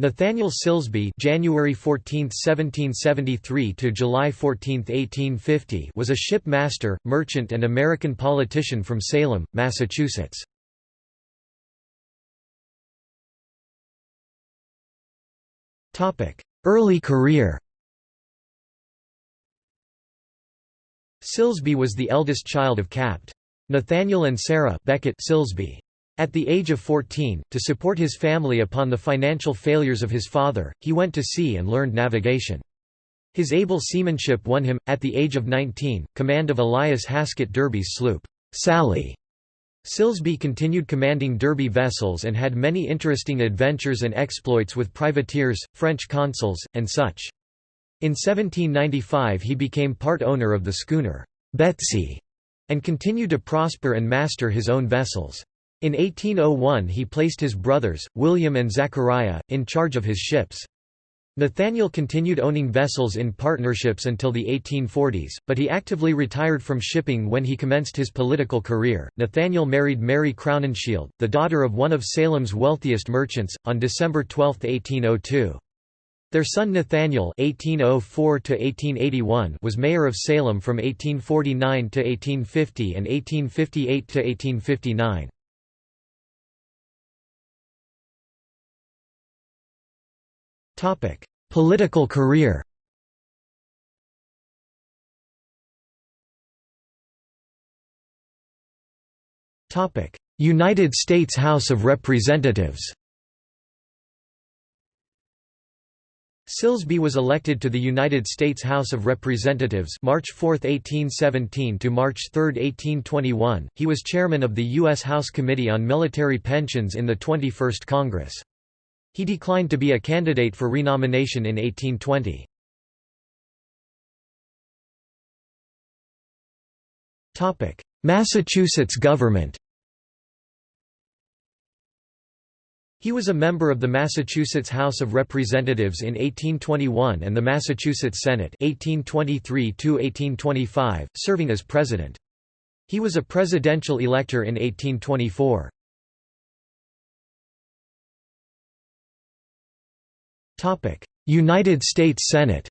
Nathaniel Silsbee January 14, 1773 to July 14, 1850 was a ship master, merchant and American politician from Salem, Massachusetts. Topic: Early career Silsbee was the eldest child of Capt. Nathaniel and Sarah Beckett Silsbee. At the age of 14, to support his family upon the financial failures of his father, he went to sea and learned navigation. His able seamanship won him, at the age of 19, command of Elias Hasket Derby's sloop, Sally. Silsbee continued commanding Derby vessels and had many interesting adventures and exploits with privateers, French consuls, and such. In 1795 he became part owner of the schooner, Betsy, and continued to prosper and master his own vessels. In 1801 he placed his brothers, William and Zachariah, in charge of his ships. Nathaniel continued owning vessels in partnerships until the 1840s, but he actively retired from shipping when he commenced his political career. Nathaniel married Mary Crowninshield, the daughter of one of Salem's wealthiest merchants, on December 12, 1802. Their son Nathaniel (1804–1881) was mayor of Salem from 1849 to 1850 and 1858 to 1859. Political career Topic: United States House of Representatives Silsbee was elected to the United States House of Representatives March 4, 1817 to March 3, 1821. He was chairman of the U.S. House Committee on Military Pensions in the 21st Congress. He declined to be a candidate for renomination in 1820. Massachusetts government He was a member of the Massachusetts House of Representatives in 1821 and the Massachusetts Senate 1823 serving as president. He was a presidential elector in 1824. United States Senate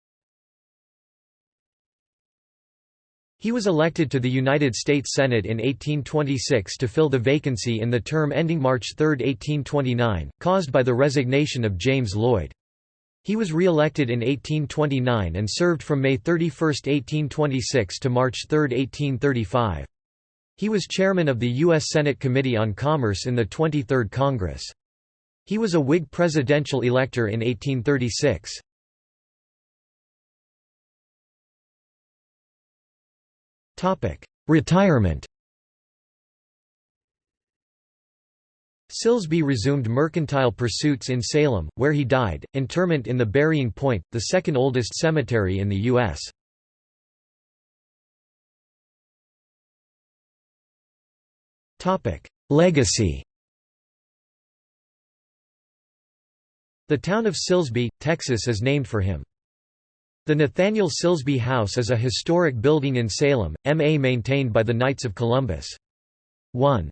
He was elected to the United States Senate in 1826 to fill the vacancy in the term ending March 3, 1829, caused by the resignation of James Lloyd. He was re-elected in 1829 and served from May 31, 1826 to March 3, 1835. He was chairman of the U.S. Senate Committee on Commerce in the 23rd Congress. He was a Whig presidential elector in 1836. Retirement Silsbee resumed mercantile pursuits in Salem, where he died, interment in the Burying Point, the second oldest cemetery in the U.S. Legacy The town of Silsbee, Texas is named for him. The Nathaniel Silsbee House is a historic building in Salem, MA maintained by the Knights of Columbus. 1.